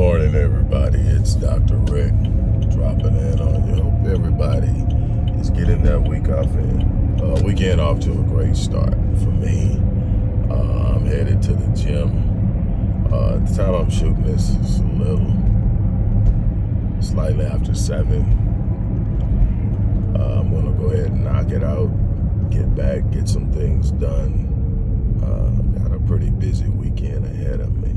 morning, everybody. It's Dr. Rick dropping in on you. Hope everybody is getting that week off in. Uh, weekend off to a great start for me. Uh, I'm headed to the gym. Uh, the time I'm shooting this, is a little slightly after seven. Uh, I'm gonna go ahead and knock it out, get back, get some things done. Uh, got a pretty busy weekend ahead of me.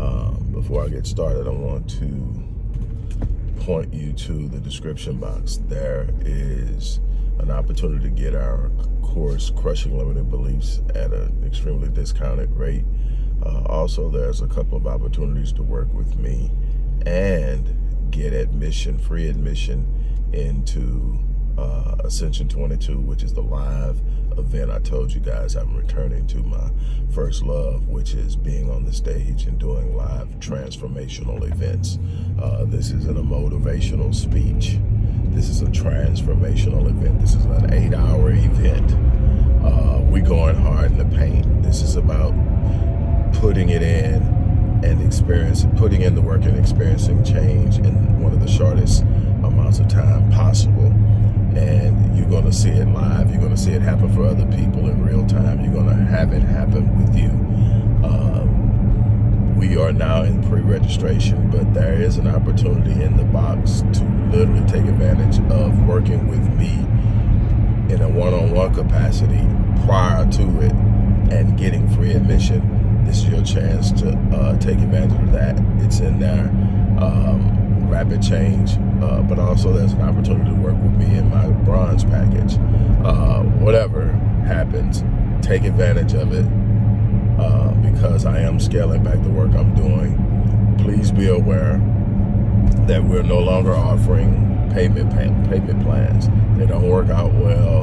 Um, before I get started, I want to point you to the description box. There is an opportunity to get our course, Crushing Limited Beliefs, at an extremely discounted rate. Uh, also, there's a couple of opportunities to work with me and get admission, free admission into uh, Ascension 22, which is the live event I told you guys I'm returning to my first love, which is being on the stage and doing live transformational events. Uh, this isn't a motivational speech. This is a transformational event. This is an eight hour event. Uh, we going hard in the paint. This is about putting it in and experiencing, putting in the work and experiencing change in one of the shortest amounts of time possible and you're going to see it live. You're going to see it happen for other people in real time. You're going to have it happen with you. Um, we are now in pre-registration, but there is an opportunity in the box to literally take advantage of working with me in a one-on-one -on -one capacity prior to it and getting free admission. This is your chance to uh, take advantage of that. It's in there. Um, rapid change, uh, but also there's an opportunity to work with me bronze package. Uh, whatever happens, take advantage of it uh, because I am scaling back the work I'm doing. Please be aware that we're no longer offering payment pay, payment plans. They don't work out well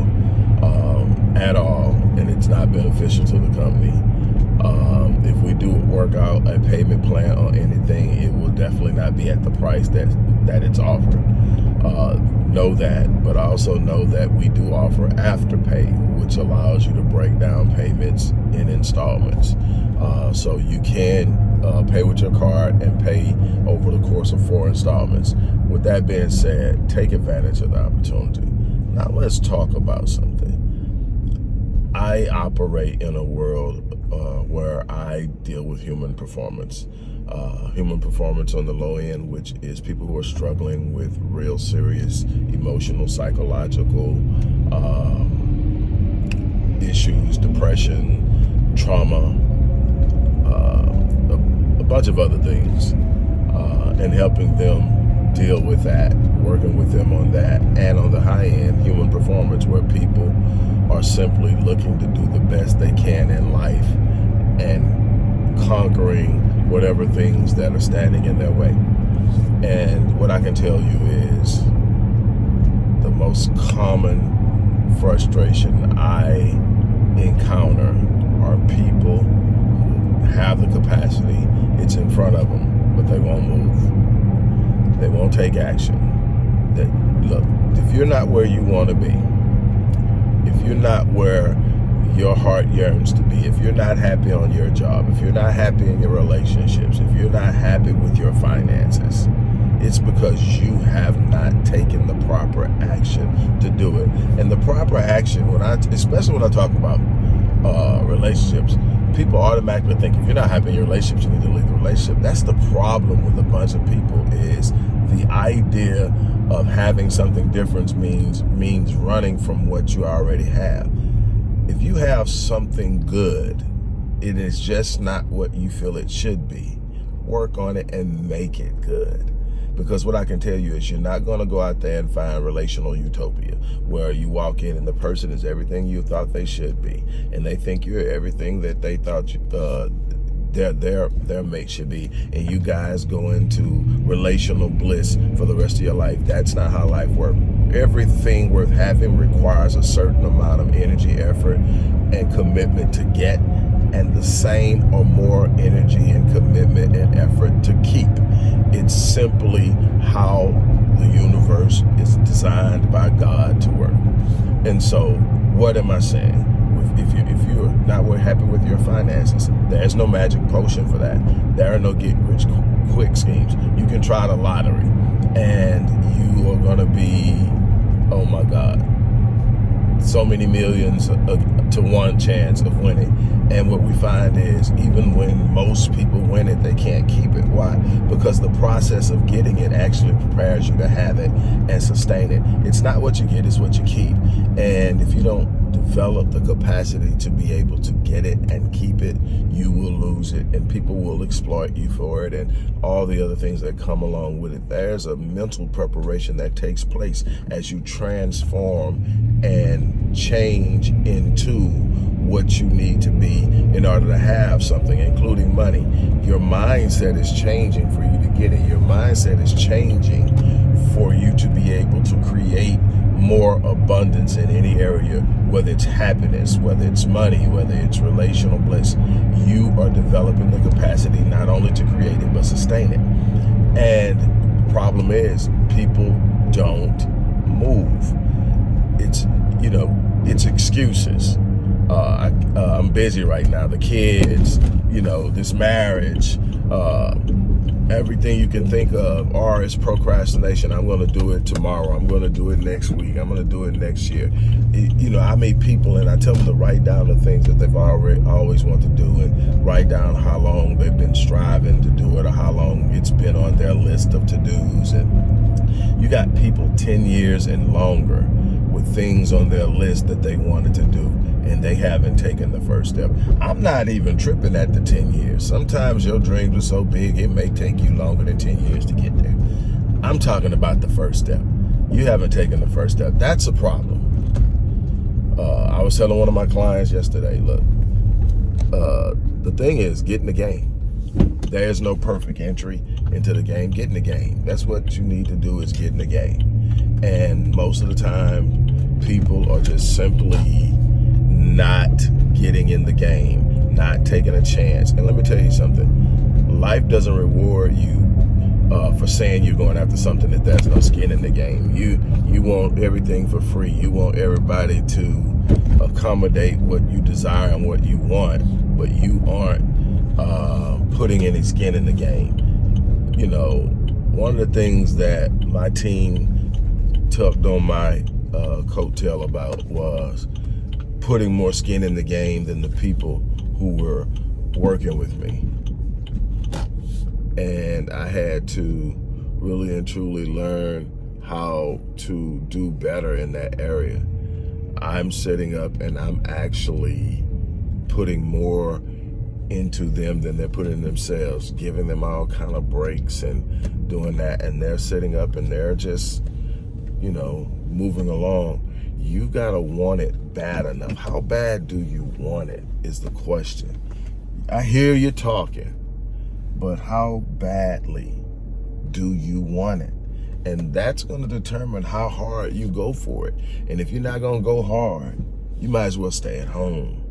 um, at all, and it's not beneficial to the company. Um, if we do work out a payment plan or anything, it will definitely not be at the price that that it's offered. Uh, know that, but also know that we do offer afterpay, which allows you to break down payments in installments. Uh, so you can uh, pay with your card and pay over the course of four installments. With that being said, take advantage of the opportunity. Now let's talk about something. I operate in a world uh, where I deal with human performance. Uh, human performance on the low end, which is people who are struggling with real serious emotional, psychological um, issues, depression, trauma, uh, a, a, bunch of other things, uh, and helping them deal with that, working with them on that, and on the high end, human performance, where people are simply looking to do the best they can in life and conquering whatever things that are standing in their way. And what I can tell you is the most common frustration I encounter are people who have the capacity, it's in front of them, but they won't move. They won't take action. That, look, if you're not where you want to be, if you're not where your heart yearns to be, if you're not happy on your job, if you're not happy in your relationships, if you're not happy with your finances, it's because you have not taken the proper action to do it. And the proper action, when I, especially when I talk about uh, relationships, people automatically think if you're not happy in your relationships, you need to leave the relationship. That's the problem with a bunch of people is the idea of having something different means means running from what you already have if you have something good, it is just not what you feel it should be. Work on it and make it good. Because what I can tell you is you're not going to go out there and find relational utopia where you walk in and the person is everything you thought they should be. And they think you're everything that they thought you, uh, their their their mate should be and you guys go into relational bliss for the rest of your life that's not how life works everything worth having requires a certain amount of energy effort and commitment to get and the same or more energy and commitment and effort to keep it's simply how the universe is designed by God to work and so what am I saying if you if you're not happy with your finances, there's no magic potion for that. There are no get rich quick schemes. You can try the lottery and you are going to be, oh my God, so many millions to one chance of winning. And what we find is even when most people win it, they can't keep it. Why? Because the process of getting it actually prepares you to have it and sustain it. It's not what you get, it's what you keep. And if you don't develop the capacity to be able to get it and keep it, you will lose it and people will exploit you for it and all the other things that come along with it. There's a mental preparation that takes place as you transform and change into what you need to be in order to have something, including money. Your mindset is changing for you to get it. Your mindset is changing for you to be able to create more abundance in any area, whether it's happiness, whether it's money, whether it's relational bliss, you are developing the capacity not only to create it, but sustain it. And the problem is people don't move. It's, you know, it's excuses. Uh, I, uh, I'm busy right now. The kids, you know, this marriage, uh, everything you can think of. Or is procrastination. I'm going to do it tomorrow. I'm going to do it next week. I'm going to do it next year. You know i meet people and i tell them to write down the things that they've already always wanted to do and write down how long they've been striving to do it or how long it's been on their list of to-dos. And you got people 10 years and longer with things on their list that they wanted to do and they haven't taken the first step. I'm not even tripping at the 10 years. Sometimes your dreams are so big, it may take you longer than 10 years to get there. I'm talking about the first step. You haven't taken the first step. That's a problem. Uh, I was telling one of my clients yesterday, look, uh, the thing is, get in the game. There's no perfect entry into the game. Get in the game. That's what you need to do is get in the game. And most of the time, people are just simply not getting in the game, not taking a chance. And let me tell you something, life doesn't reward you uh, for saying you're going after something that there's no skin in the game. You you want everything for free. You want everybody to accommodate what you desire and what you want, but you aren't uh, putting any skin in the game. You know, one of the things that my team tucked on my uh, coattail about was putting more skin in the game than the people who were working with me. And I had to really and truly learn how to do better in that area. I'm setting up and I'm actually putting more into them than they're putting themselves, giving them all kind of breaks and doing that. And they're setting up and they're just, you know, moving along you gotta want it bad enough. How bad do you want it is the question. I hear you talking, but how badly do you want it? And that's gonna determine how hard you go for it. And if you're not gonna go hard, you might as well stay at home.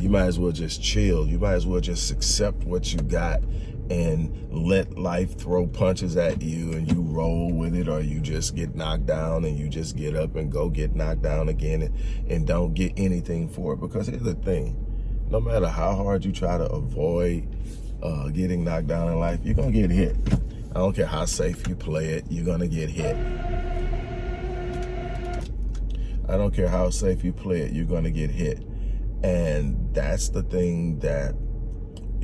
You might as well just chill. You might as well just accept what you got and let life throw punches at you and you roll with it or you just get knocked down and you just get up and go get knocked down again and, and don't get anything for it. Because here's the thing, no matter how hard you try to avoid uh, getting knocked down in life, you're to get hit. I don't care how safe you play it, you're going to get hit. I don't care how safe you play it, you're going to get hit. And that's the thing that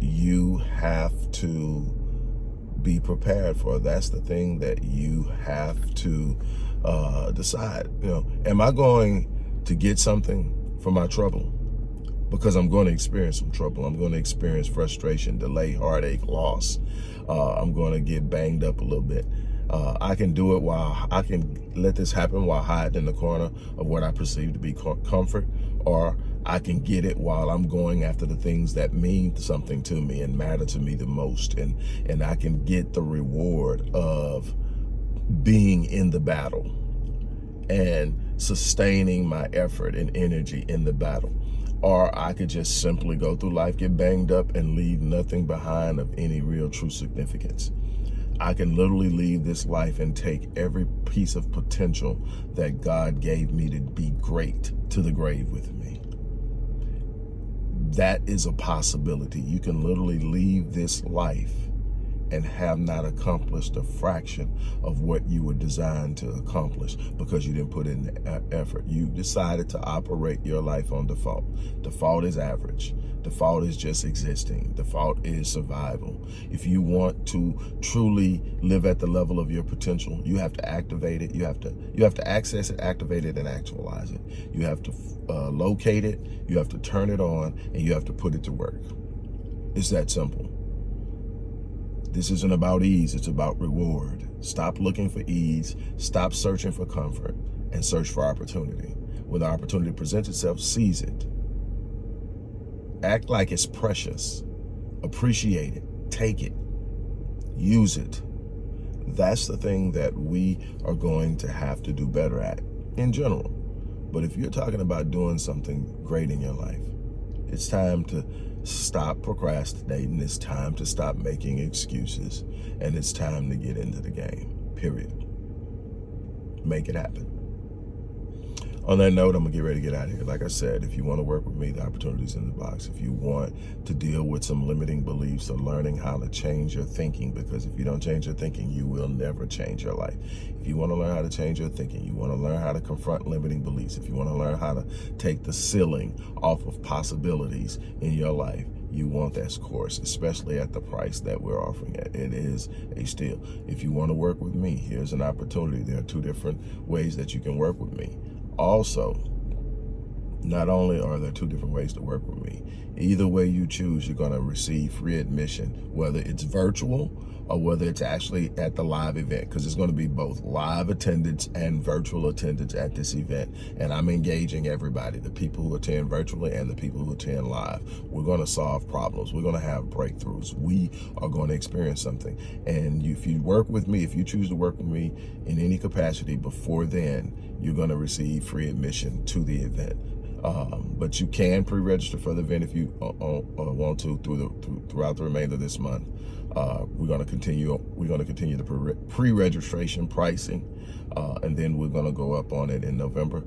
you have to be prepared for. That's the thing that you have to uh, decide. You know, am I going to get something for my trouble? Because I'm going to experience some trouble. I'm going to experience frustration, delay, heartache, loss. Uh, I'm going to get banged up a little bit. Uh, I can do it while I can let this happen while hiding in the corner of what I perceive to be comfort, or I can get it while I'm going after the things that mean something to me and matter to me the most. And, and I can get the reward of being in the battle and sustaining my effort and energy in the battle. Or I could just simply go through life, get banged up and leave nothing behind of any real true significance. I can literally leave this life and take every piece of potential that God gave me to be great to the grave with me that is a possibility. You can literally leave this life and have not accomplished a fraction of what you were designed to accomplish because you didn't put in the effort. You decided to operate your life on default. Default is average. Default is just existing. Default is survival. If you want to truly live at the level of your potential, you have to activate it. You have to you have to access it, activate it, and actualize it. You have to uh, locate it. You have to turn it on, and you have to put it to work. It's that simple. This isn't about ease, it's about reward. Stop looking for ease, stop searching for comfort, and search for opportunity. When the opportunity presents itself, seize it. Act like it's precious. Appreciate it. Take it. Use it. That's the thing that we are going to have to do better at in general. But if you're talking about doing something great in your life, it's time to stop procrastinating. It's time to stop making excuses. And it's time to get into the game, period. Make it happen. On that note, I'm to get ready to get out of here. Like I said, if you want to work with me, the opportunity's in the box. If you want to deal with some limiting beliefs or learning how to change your thinking, because if you don't change your thinking, you will never change your life. If you want to learn how to change your thinking, you want to learn how to confront limiting beliefs, if you want to learn how to take the ceiling off of possibilities in your life, you want that course, especially at the price that we're offering it. It is a steal. If you want to work with me, here's an opportunity. There are two different ways that you can work with me. Also, not only are there two different ways to work with me, either way you choose, you're going to receive free admission, whether it's virtual or whether it's actually at the live event, because it's going to be both live attendance and virtual attendance at this event. And I'm engaging everybody, the people who attend virtually and the people who attend live. We're going to solve problems. We're going to have breakthroughs. We are going to experience something. And if you work with me, if you choose to work with me in any capacity before then, you're going to receive free admission to the event. Um, but you can pre-register for the event if you uh, uh, uh want to through the through, throughout the remainder of this month. Uh, we're going to continue. We're going to continue the pre-registration pricing, uh, and then we're going to go up on it in November.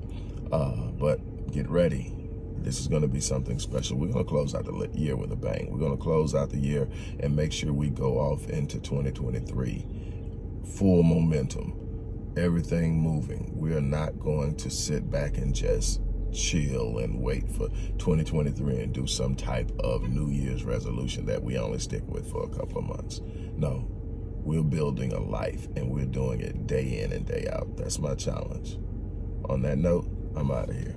Uh, but get ready. This is going to be something special. We're going to close out the year with a bang. We're going to close out the year and make sure we go off into 2023 full momentum everything moving. We are not going to sit back and just chill and wait for 2023 and do some type of New Year's resolution that we only stick with for a couple of months. No, we're building a life and we're doing it day in and day out. That's my challenge. On that note, I'm out of here.